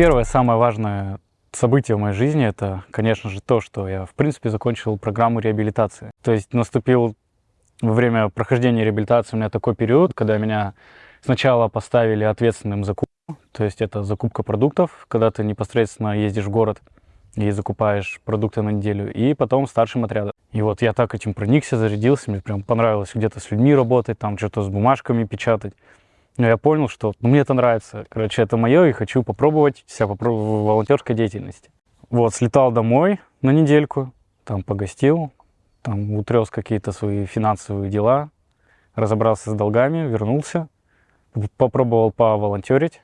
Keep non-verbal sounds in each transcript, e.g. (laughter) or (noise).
первое, самое важное событие в моей жизни, это, конечно же, то, что я, в принципе, закончил программу реабилитации. То есть наступил во время прохождения реабилитации у меня такой период, когда меня сначала поставили ответственным за закупку, то есть это закупка продуктов, когда ты непосредственно ездишь в город и закупаешь продукты на неделю, и потом старшим отрядом. И вот я так этим проникся, зарядился, мне прям понравилось где-то с людьми работать, там что-то с бумажками печатать. Но я понял, что ну, мне это нравится. Короче, это мое, и хочу попробовать себя попробовать в волонтерской деятельности. Вот, слетал домой на недельку, там погостил, там утрес какие-то свои финансовые дела, разобрался с долгами, вернулся, попробовал поволонтерить,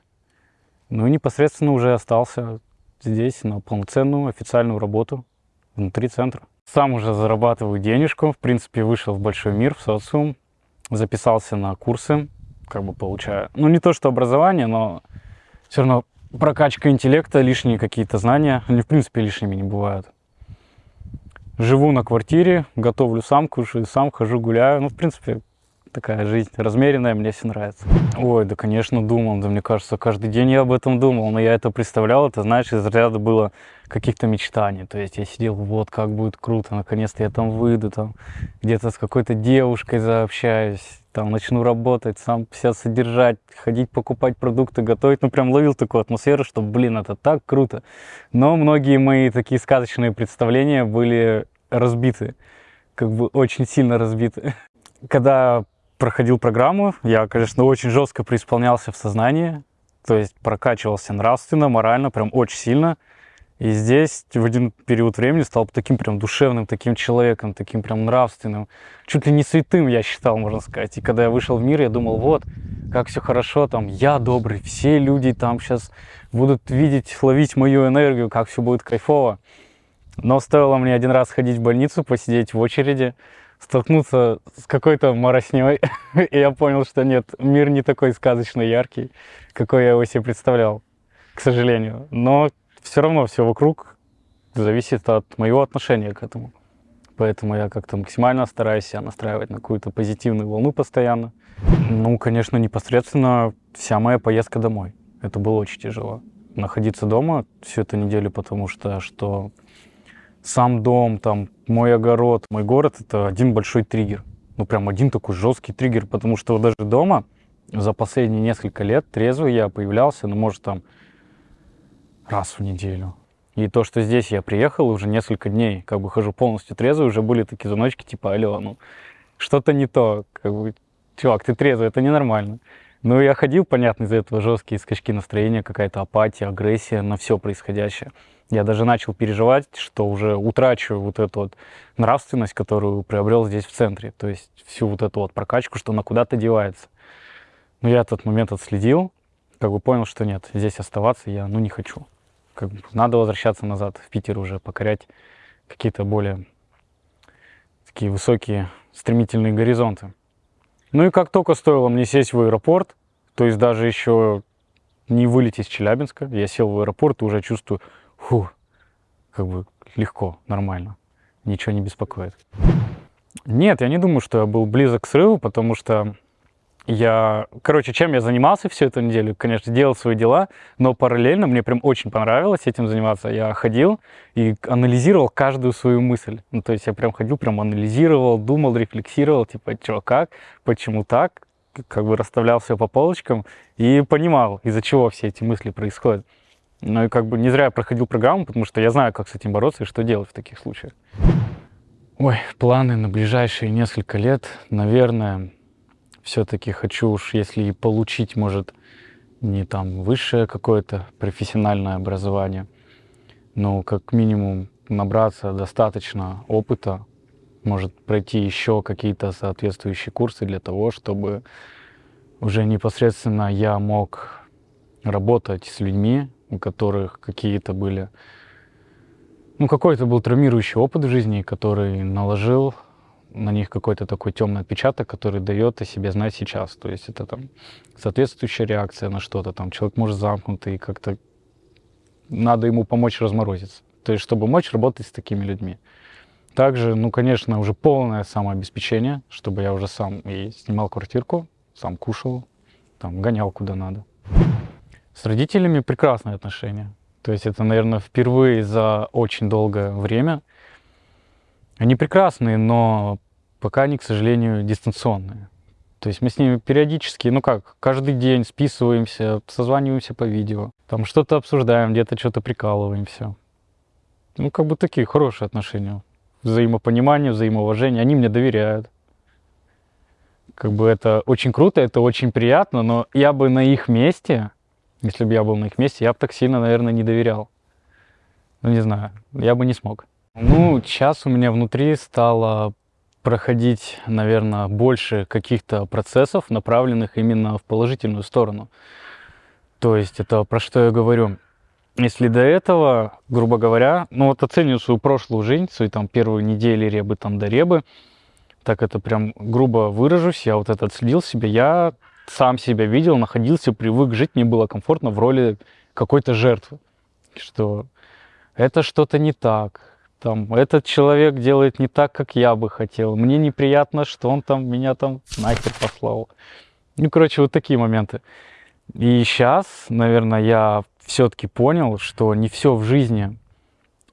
ну и непосредственно уже остался здесь на полноценную официальную работу внутри центра. Сам уже зарабатываю денежку, в принципе, вышел в большой мир, в социум, записался на курсы, как бы получаю, ну не то что образование, но все равно прокачка интеллекта, лишние какие-то знания, они в принципе лишними не бывают. Живу на квартире, готовлю сам, кушаю сам, хожу, гуляю. Ну, в принципе, такая жизнь размеренная, мне все нравится. Ой, да, конечно, думал, да, мне кажется, каждый день я об этом думал, но я это представлял, это, знаешь, из ряда было каких-то мечтаний, то есть я сидел, вот, как будет круто, наконец-то я там выйду, там, где-то с какой-то девушкой заобщаюсь, там, начну работать, сам себя содержать, ходить покупать продукты, готовить, ну, прям ловил такую атмосферу, что, блин, это так круто. Но многие мои такие сказочные представления были разбиты, как бы очень сильно разбиты. Когда проходил программу, я, конечно, очень жестко преисполнялся в сознании, то есть прокачивался нравственно, морально, прям очень сильно. И здесь в один период времени стал таким прям душевным, таким человеком, таким прям нравственным. Чуть ли не святым, я считал, можно сказать. И когда я вышел в мир, я думал, вот, как все хорошо, там, я добрый, все люди там сейчас будут видеть, ловить мою энергию, как все будет кайфово. Но стоило мне один раз ходить в больницу, посидеть в очереди, столкнуться с какой-то моросней, (laughs) и я понял, что нет, мир не такой сказочно яркий, какой я его себе представлял, к сожалению. Но все равно все вокруг зависит от моего отношения к этому. Поэтому я как-то максимально стараюсь себя настраивать на какую-то позитивную волну постоянно. Ну, конечно, непосредственно вся моя поездка домой. Это было очень тяжело. Находиться дома всю эту неделю, потому что, что сам дом, там, мой огород, мой город — это один большой триггер. Ну, прям один такой жесткий триггер, потому что даже дома за последние несколько лет трезвый я появлялся, ну, может, там, раз в неделю. И то, что здесь я приехал, уже несколько дней, как бы хожу полностью трезвый, уже были такие звоночки, типа, алло, ну, что-то не то, как бы, чувак, ты трезвый, это ненормально. Ну, я ходил, понятно, из-за этого жесткие скачки настроения, какая-то апатия, агрессия на все происходящее. Я даже начал переживать, что уже утрачу вот эту вот нравственность, которую приобрел здесь в центре. То есть всю вот эту вот прокачку, что она куда-то девается. Но я этот момент отследил, как бы понял, что нет, здесь оставаться я ну, не хочу. Как бы надо возвращаться назад в Питер уже, покорять какие-то более такие высокие, стремительные горизонты. Ну и как только стоило мне сесть в аэропорт, то есть даже еще не вылететь из Челябинска, я сел в аэропорт и уже чувствую, фу, как бы легко, нормально, ничего не беспокоит. Нет, я не думаю, что я был близок к срыву, потому что я, короче, чем я занимался всю эту неделю? Конечно, делал свои дела, но параллельно мне прям очень понравилось этим заниматься. Я ходил и анализировал каждую свою мысль. Ну, то есть я прям ходил, прям анализировал, думал, рефлексировал, типа, что, как, почему так, как бы расставлял все по полочкам и понимал, из-за чего все эти мысли происходят. Ну и как бы не зря я проходил программу, потому что я знаю, как с этим бороться и что делать в таких случаях. Ой, планы на ближайшие несколько лет, наверное, все-таки хочу уж, если и получить, может, не там высшее какое-то профессиональное образование, но как минимум набраться достаточно опыта, может пройти еще какие-то соответствующие курсы для того, чтобы уже непосредственно я мог работать с людьми, у которых какие-то были, ну какой-то был травмирующий опыт в жизни, который наложил на них какой-то такой темный отпечаток, который дает о себе знать сейчас. То есть это там соответствующая реакция на что-то, там человек может замкнутый, и как-то надо ему помочь разморозиться. То есть чтобы мочь работать с такими людьми. Также, ну, конечно, уже полное самообеспечение, чтобы я уже сам и снимал квартирку, сам кушал, там, гонял куда надо. С родителями прекрасные отношения. То есть это, наверное, впервые за очень долгое время. Они прекрасные, но пока они, к сожалению, дистанционные. То есть мы с ними периодически, ну как, каждый день списываемся, созваниваемся по видео, там что-то обсуждаем, где-то что-то прикалываемся. Ну, как бы такие хорошие отношения. Взаимопонимание, взаимоуважение. Они мне доверяют. Как бы это очень круто, это очень приятно, но я бы на их месте, если бы я был на их месте, я бы так сильно, наверное, не доверял. Ну, не знаю, я бы не смог. Ну, сейчас у меня внутри стало проходить, наверное, больше каких-то процессов, направленных именно в положительную сторону. То есть это про что я говорю. Если до этого, грубо говоря, ну вот оцениваю свою прошлую жизнь, свои там первые недели ребы там до ребы, так это прям грубо выражусь, я вот это отследил себе, я сам себя видел, находился, привык жить, мне было комфортно в роли какой-то жертвы, что это что-то не так, там, этот человек делает не так, как я бы хотел, мне неприятно, что он там меня там нахер послал. Ну, короче, вот такие моменты. И сейчас, наверное, я все-таки понял, что не все в жизни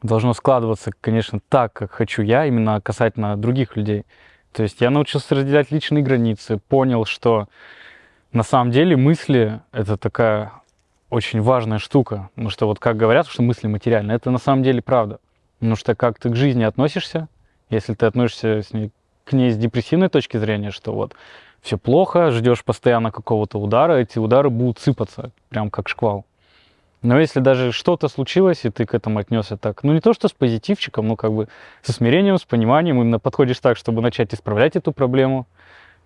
должно складываться, конечно, так, как хочу я, именно касательно других людей. То есть я научился разделять личные границы, понял, что на самом деле мысли — это такая очень важная штука. Потому что вот как говорят, что мысли материальны, это на самом деле правда. Потому что как ты к жизни относишься, если ты относишься с ней, к ней с депрессивной точки зрения, что вот все плохо, ждешь постоянно какого-то удара, эти удары будут сыпаться, прям как шквал. Но если даже что-то случилось, и ты к этому отнесся так, ну не то что с позитивчиком, но как бы со смирением, с пониманием, именно подходишь так, чтобы начать исправлять эту проблему,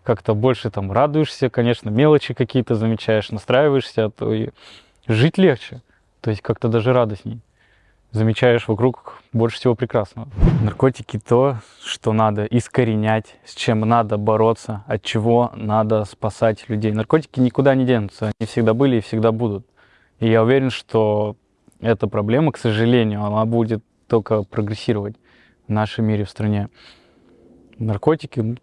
как-то больше там радуешься, конечно, мелочи какие-то замечаешь, настраиваешься, то и жить легче, то есть как-то даже радостней замечаешь вокруг больше всего прекрасного. Наркотики то, что надо искоренять, с чем надо бороться, от чего надо спасать людей. Наркотики никуда не денутся, они всегда были и всегда будут. И я уверен, что эта проблема, к сожалению, она будет только прогрессировать в нашем мире, в стране. Наркотики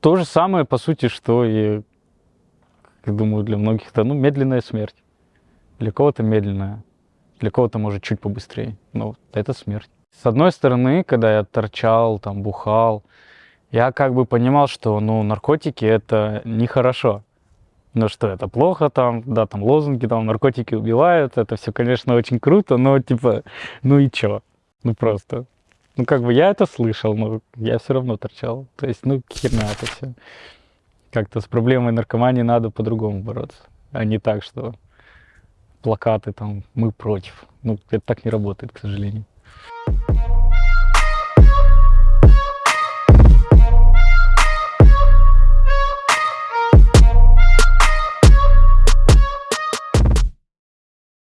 то же самое, по сути, что и, я думаю, для многих это ну, медленная смерть. Для кого-то медленная. Для кого-то, может, чуть побыстрее. Но это смерть. С одной стороны, когда я торчал, там, бухал, я как бы понимал, что, ну, наркотики – это нехорошо. Ну что, это плохо там, да, там лозунги, там наркотики убивают, это все, конечно, очень круто, но типа, ну и чё? Ну просто. Ну как бы я это слышал, но я все равно торчал. То есть, ну херня это все. Как-то с проблемой наркомании надо по-другому бороться, а не так, что плакаты там «Мы против». Ну, это так не работает, к сожалению.